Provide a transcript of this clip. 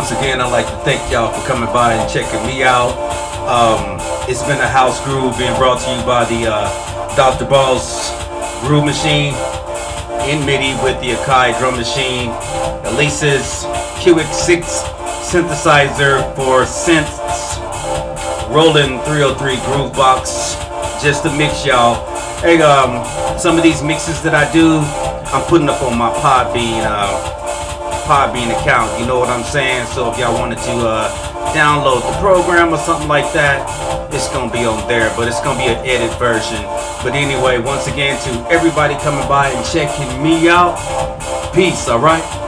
once again, I'd like to thank y'all for coming by and checking me out. Um, it's been a house groove being brought to you by the uh, Dr. Balls Groove Machine in MIDI with the Akai drum machine, Alesis QS6 synthesizer for synths, Roland 303 Groove Box, just to mix y'all. Hey, um, some of these mixes that I do, I'm putting up on my Podbean, uh, Podbean account. You know what I'm saying? So if y'all wanted to uh, download the program or something like that, it's gonna be on there. But it's gonna be an edit version. But anyway, once again, to everybody coming by and checking me out, peace. All right.